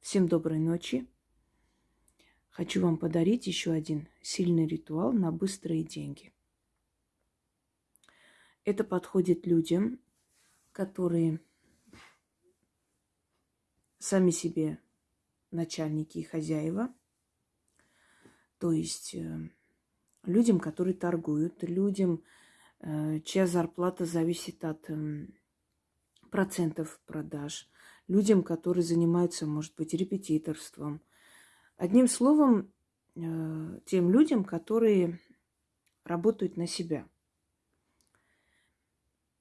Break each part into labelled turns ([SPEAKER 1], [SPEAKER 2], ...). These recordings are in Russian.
[SPEAKER 1] Всем доброй ночи. Хочу вам подарить еще один сильный ритуал на быстрые деньги. Это подходит людям, которые сами себе начальники и хозяева, то есть э, людям, которые торгуют, людям, э, чья зарплата зависит от эм, процентов продаж, людям, которые занимаются, может быть, репетиторством. Одним словом, э, тем людям, которые работают на себя.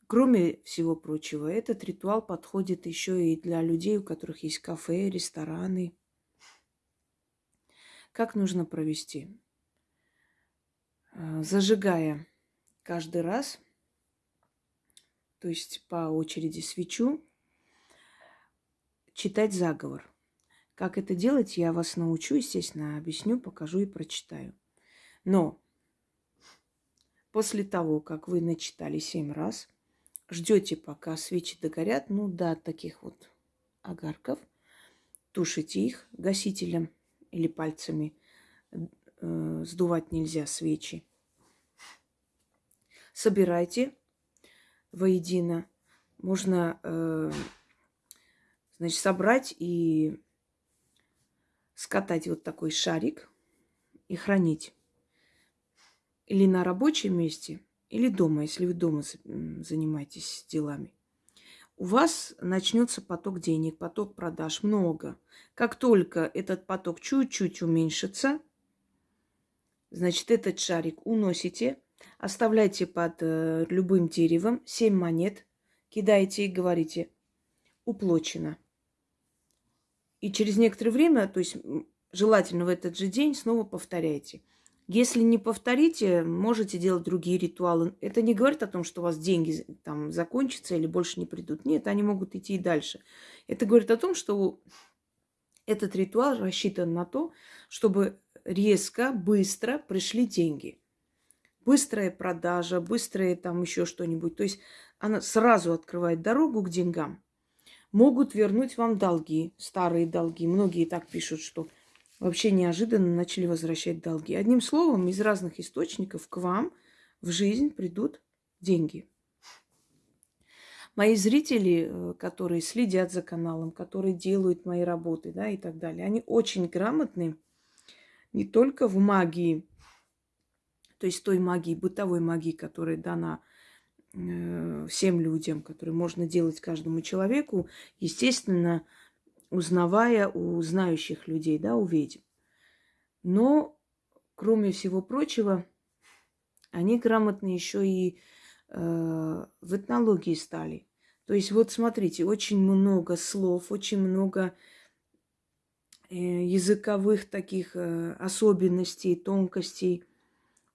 [SPEAKER 1] Кроме всего прочего, этот ритуал подходит еще и для людей, у которых есть кафе, рестораны. Как нужно провести? Э, зажигая каждый раз, то есть по очереди свечу, читать заговор. Как это делать, я вас научу, естественно, объясню, покажу и прочитаю. Но после того, как вы начитали семь раз, ждете, пока свечи догорят, ну до таких вот огарков, тушите их гасителем или пальцами. Э, сдувать нельзя свечи. Собирайте воедино. Можно э, Значит, собрать и скатать вот такой шарик и хранить. Или на рабочем месте, или дома, если вы дома занимаетесь делами. У вас начнется поток денег, поток продаж много. Как только этот поток чуть-чуть уменьшится, значит, этот шарик уносите, оставляйте под э, любым деревом 7 монет, кидаете и говорите «уплочено». И через некоторое время, то есть желательно в этот же день, снова повторяйте. Если не повторите, можете делать другие ритуалы. Это не говорит о том, что у вас деньги там закончатся или больше не придут. Нет, они могут идти и дальше. Это говорит о том, что этот ритуал рассчитан на то, чтобы резко, быстро пришли деньги. Быстрая продажа, быстрое там еще что-нибудь. То есть она сразу открывает дорогу к деньгам могут вернуть вам долги, старые долги. Многие так пишут, что вообще неожиданно начали возвращать долги. Одним словом, из разных источников к вам в жизнь придут деньги. Мои зрители, э, которые следят за каналом, которые делают мои работы, да, и так далее, они очень грамотны не только в магии, то есть той магии, бытовой магии, которая дана всем людям, которые можно делать каждому человеку, естественно, узнавая у знающих людей, да, у ведьм. Но, кроме всего прочего, они грамотны еще и э, в этнологии стали. То есть вот смотрите, очень много слов, очень много э, языковых таких э, особенностей, тонкостей,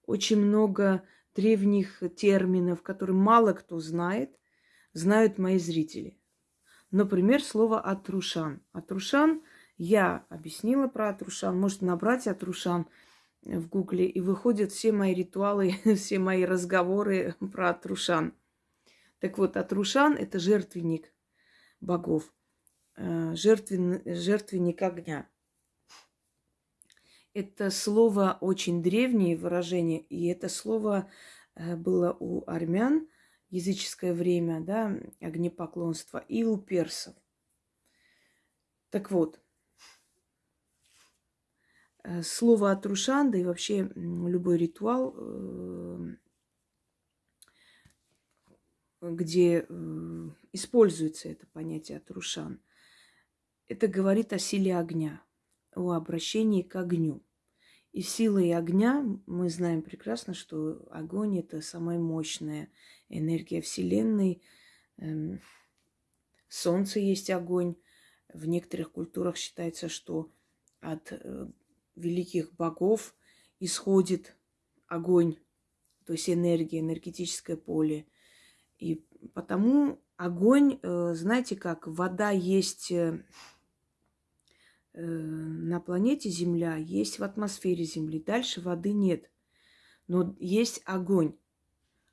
[SPEAKER 1] очень много древних терминов, которые мало кто знает, знают мои зрители. Например, слово «атрушан». «Атрушан» я объяснила про «атрушан». Можете набрать «атрушан» в гугле, и выходят все мои ритуалы, все мои разговоры про «атрушан». Так вот, «атрушан» – это жертвенник богов, э, жертвен, жертвенник огня – это слово очень древнее выражение, и это слово э, было у армян языческое время, да, огнепоклонство, и у персов. Так вот, э, слово Атрушан, да и вообще любой ритуал, э, где используется это понятие Атрушан, это говорит о силе огня – о обращении к огню. И силой огня мы знаем прекрасно, что огонь это самая мощная энергия Вселенной. Эм, солнце есть огонь. В некоторых культурах считается, что от э, великих богов исходит огонь, то есть энергия, энергетическое поле. И потому огонь, э, знаете как, вода есть э, на планете Земля, есть в атмосфере Земли. Дальше воды нет. Но есть огонь.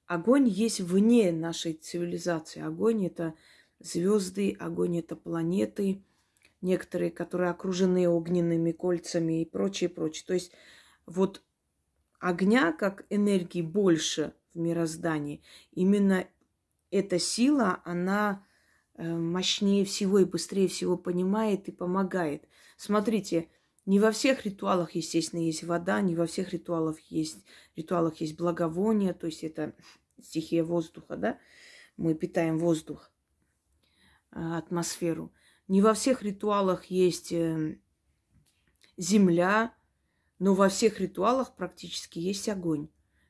[SPEAKER 1] Огонь есть вне нашей цивилизации. Огонь это звезды, огонь это планеты, некоторые, которые окружены огненными кольцами и прочее, прочее. То есть вот огня как энергии больше в мироздании. Именно эта сила, она э, мощнее всего и быстрее всего понимает и помогает. Смотрите, не во всех ритуалах, естественно, есть вода, не во всех ритуалах есть, ритуалах есть благовоние, то есть это стихия воздуха, да? Мы питаем воздух, э, атмосферу. Не во всех ритуалах есть э, земля, но во всех ритуалах практически есть огонь,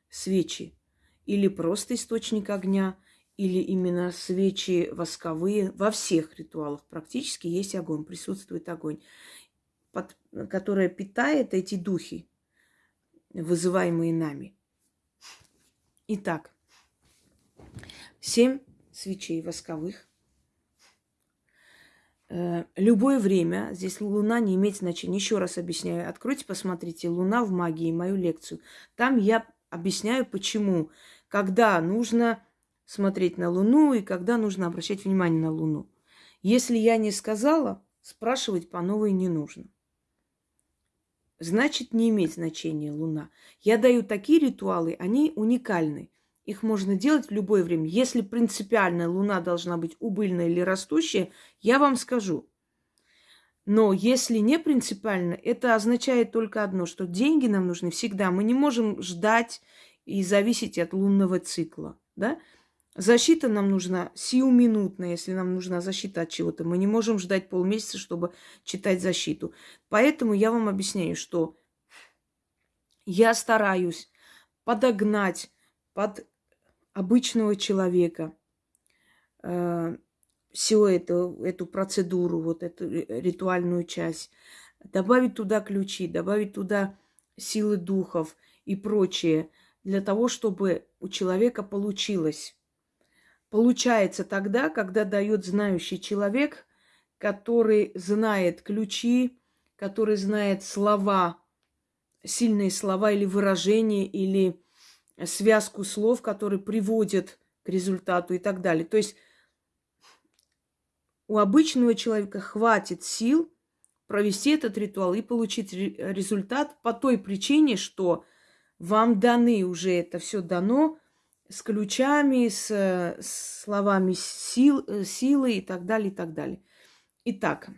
[SPEAKER 1] свечи. Или просто источник огня, или именно свечи восковые. Во всех ритуалах практически есть огонь, присутствует огонь, под, которая питает эти духи, вызываемые нами. Итак, семь свечей восковых Э, любое время, здесь Луна не имеет значения. Еще раз объясняю. Откройте, посмотрите Луна в магии, мою лекцию. Там я объясняю, почему, когда нужно смотреть на Луну и когда нужно обращать внимание на Луну. Если я не сказала, спрашивать по новой не нужно. Значит, не имеет значения Луна. Я даю такие ритуалы, они уникальны. Их можно делать в любое время. Если принципиально Луна должна быть убыльная или растущая, я вам скажу. Но если не принципиально, это означает только одно, что деньги нам нужны всегда. Мы не можем ждать и зависеть от лунного цикла. Да? Защита нам нужна сиюминутная, если нам нужна защита от чего-то. Мы не можем ждать полмесяца, чтобы читать защиту. Поэтому я вам объясняю, что я стараюсь подогнать под обычного человека э, всю эту, эту процедуру, вот эту ритуальную часть, добавить туда ключи, добавить туда силы духов и прочее, для того, чтобы у человека получилось. Получается тогда, когда дает знающий человек, который знает ключи, который знает слова, сильные слова или выражения, или связку слов, которые приводят к результату и так далее. То есть у обычного человека хватит сил провести этот ритуал и получить результат по той причине, что вам даны уже это все дано с ключами, с, с словами сил, силы и так далее, и так далее. Итак,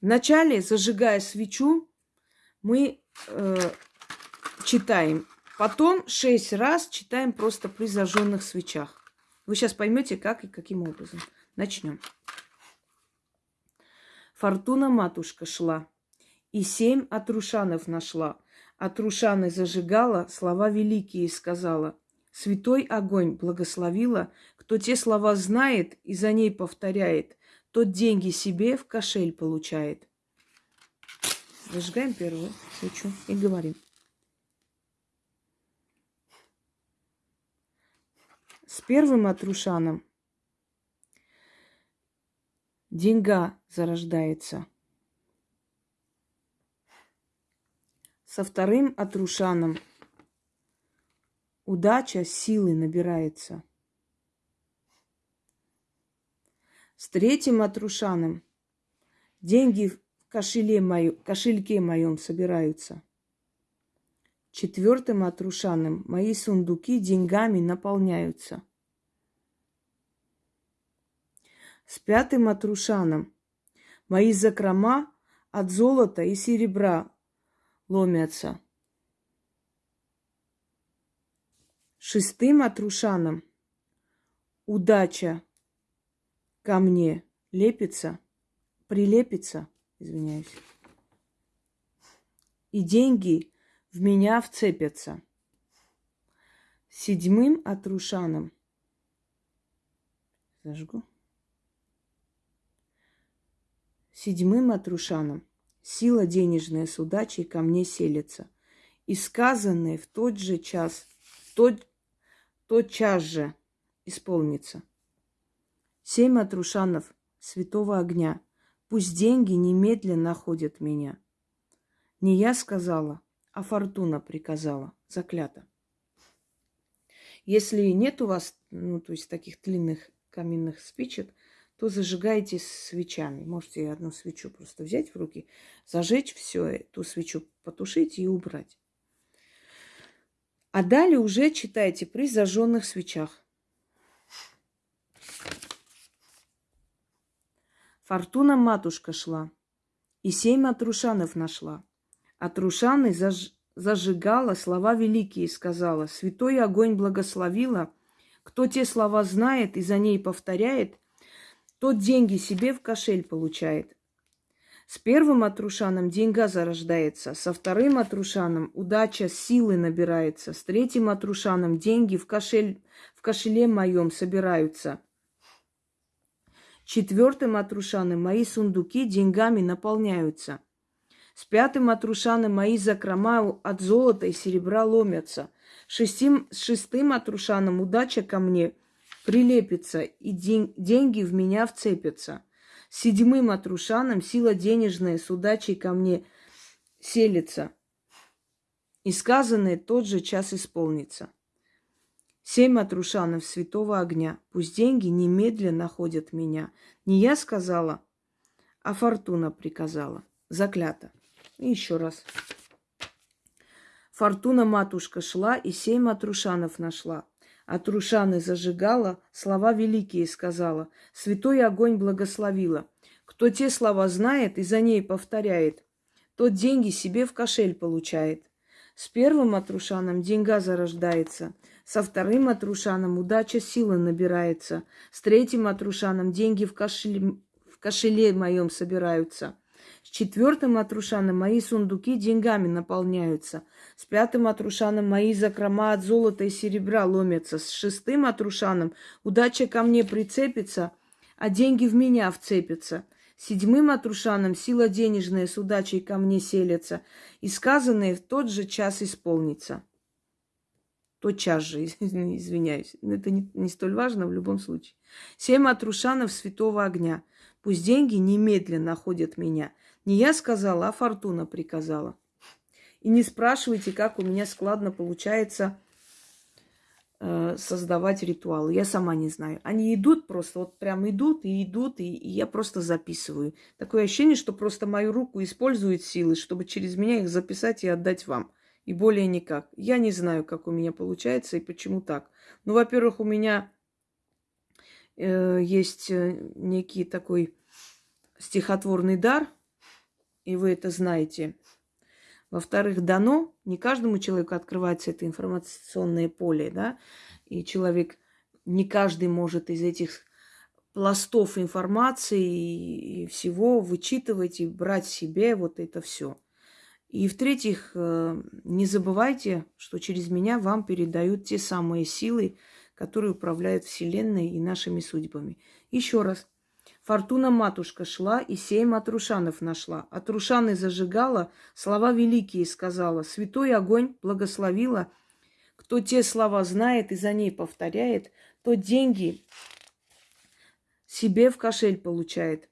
[SPEAKER 1] вначале, зажигая свечу, мы э, читаем. Потом шесть раз читаем просто при зажженных свечах. Вы сейчас поймете, как и каким образом. Начнем. Фортуна матушка шла, и семь отрушанов нашла. Отрушаны зажигала, слова великие сказала. Святой огонь благословила, кто те слова знает и за ней повторяет, тот деньги себе в кошель получает. Зажигаем первую свечу и говорим. С первым Атрушаном деньга зарождается. Со вторым Атрушаном удача силы набирается. С третьим Атрушаном деньги в кошеле мою, кошельке моем собираются. Четвертым Атрушаном мои сундуки деньгами наполняются. С пятым Атрушаном мои закрома от золота и серебра ломятся. Шестым Атрушаном удача ко мне лепится, прилепится, извиняюсь. И деньги в меня вцепятся. Седьмым Атрушаном зажгу. Седьмым Атрушаном сила денежная с удачей ко мне селится. И сказанное в тот же час, тот, тот час же исполнится. Семь Атрушанов святого огня, пусть деньги немедленно находят меня. Не я сказала, а фортуна приказала, заклято. Если нет у вас, ну, то есть таких длинных каминных спичек, то зажигайте свечами. Можете одну свечу просто взять в руки, зажечь все, эту свечу потушить и убрать. А далее уже читайте при зажженных свечах. Фортуна матушка шла, и семь Атрушанов нашла. Атрушаны заж... зажигала, слова великие сказала, святой огонь благословила. Кто те слова знает и за ней повторяет, тот деньги себе в кошель получает. С первым Атрушаном деньга зарождается, со вторым Атрушаном удача силы набирается, с третьим Атрушаном деньги в, кошель, в кошеле моем собираются – Четвертым Атрушаном мои сундуки деньгами наполняются. С пятым Атрушаном мои закрома от золота и серебра ломятся. Шестим, с шестым Атрушаном удача ко мне прилепится, и день, деньги в меня вцепятся. Седьмым Атрушаном сила денежная с удачей ко мне селится. И сказанное тот же час исполнится. Семь отрушанов святого огня. Пусть деньги немедленно находят меня. Не я сказала, а фортуна приказала. Заклято. И еще раз. Фортуна матушка шла и семь отрушанов нашла. Отрушаны зажигала, слова великие сказала. Святой огонь благословила. Кто те слова знает и за ней повторяет, тот деньги себе в кошель получает. С первым отрушаном деньга зарождается – со вторым Атрушаном удача силы набирается. С третьим Атрушаном деньги в кошеле, в кошеле моем собираются. С четвертым Атрушаном мои сундуки деньгами наполняются. С пятым Атрушаном мои закрома от золота и серебра ломятся. С шестым Атрушаном удача ко мне прицепится, а деньги в меня вцепятся. Седьмым Атрушаном сила денежная с удачей ко мне селится, и сказанное в тот же час исполнится тотчас же, извиняюсь. Это не, не столь важно в любом случае. Семь отрушанов святого огня. Пусть деньги немедленно находят меня. Не я сказала, а фортуна приказала. И не спрашивайте, как у меня складно получается э, создавать ритуалы. Я сама не знаю. Они идут просто, вот прям идут и идут, и, и я просто записываю. Такое ощущение, что просто мою руку используют силы, чтобы через меня их записать и отдать вам и более никак. Я не знаю, как у меня получается и почему так. Ну, во-первых, у меня э, есть э, некий такой стихотворный дар, и вы это знаете. Во-вторых, дано, не каждому человеку открывается это информационное поле, да, и человек, не каждый может из этих пластов информации и всего вычитывать и брать себе вот это все. И в-третьих, э, не забывайте, что через меня вам передают те самые силы, которые управляют Вселенной и нашими судьбами. Еще раз. Фортуна матушка шла и семь отрушанов нашла. Отрушаны зажигала, слова великие сказала. Святой огонь благословила. Кто те слова знает и за ней повторяет, то деньги себе в кошель получает.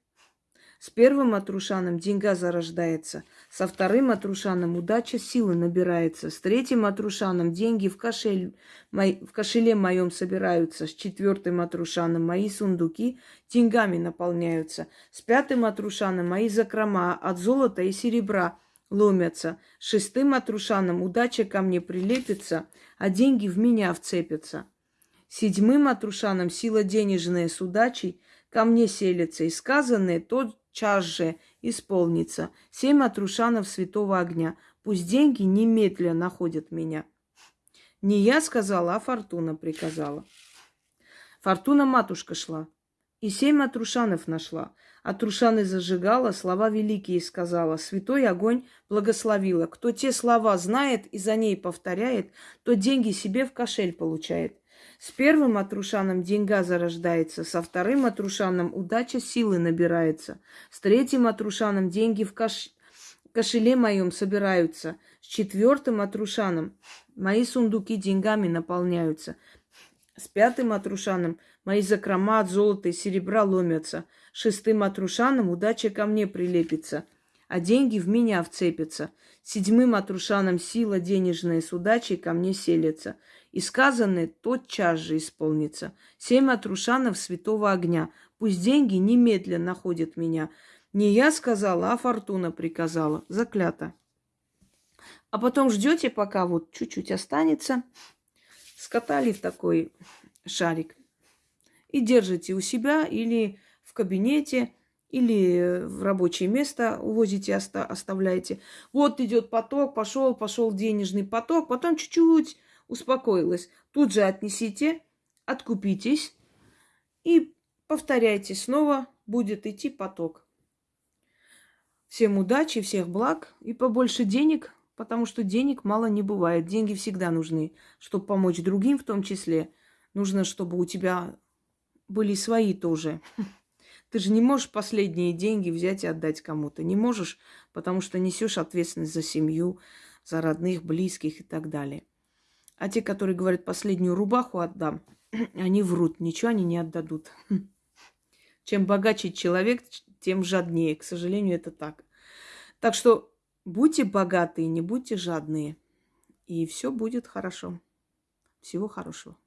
[SPEAKER 1] С первым Атрушаном деньга зарождается, со вторым Атрушаном удача силы набирается, с третьим Атрушаном деньги в, кошель, мой, в кошеле моем собираются, с четвертым Атрушаном мои сундуки деньгами наполняются, с пятым Атрушаном мои закрома от золота и серебра ломятся, с шестым Атрушаном удача ко мне прилепится, а деньги в меня вцепятся. Седьмым Атрушаном сила денежная с удачей ко мне селится, и сказанное тот час же исполнится. Семь отрушанов святого огня. Пусть деньги немедленно находят меня. Не я сказала, а Фортуна приказала. Фортуна матушка шла. И семь отрушанов нашла. Отрушаны зажигала, слова великие сказала. Святой огонь благословила. Кто те слова знает и за ней повторяет, то деньги себе в кошель получает. С первым отрушаном деньга зарождается, со вторым отрушаном удача силы набирается, с третьим отрушаном деньги в кош... кошеле моем собираются, с четвертым отрушаном мои сундуки деньгами наполняются, с пятым отрушаном мои закрома от золота и серебра ломятся, шестым отрушаном удача ко мне прилепится, а деньги в меня вцепятся, седьмым отрушаном сила денежная с удачей ко мне селится – и сказанное тотчас же исполнится. Семь отрушанов святого огня. Пусть деньги немедленно находят меня. Не я сказала, а фортуна приказала. Заклято. А потом ждете, пока вот чуть-чуть останется. Скатали в такой шарик. И держите у себя или в кабинете, или в рабочее место увозите, оставляете. Вот идет поток, пошел, пошел денежный поток, потом чуть-чуть успокоилась. Тут же отнесите, откупитесь и повторяйте снова, будет идти поток. Всем удачи, всех благ и побольше денег, потому что денег мало не бывает. Деньги всегда нужны, чтобы помочь другим в том числе. Нужно, чтобы у тебя были свои тоже. Ты же не можешь последние деньги взять и отдать кому-то. Не можешь, потому что несешь ответственность за семью, за родных, близких и так далее. А те, которые говорят, последнюю рубаху отдам, они врут, ничего они не отдадут. Чем богаче человек, тем жаднее. К сожалению, это так. Так что будьте богатые, не будьте жадные. И все будет хорошо. Всего хорошего.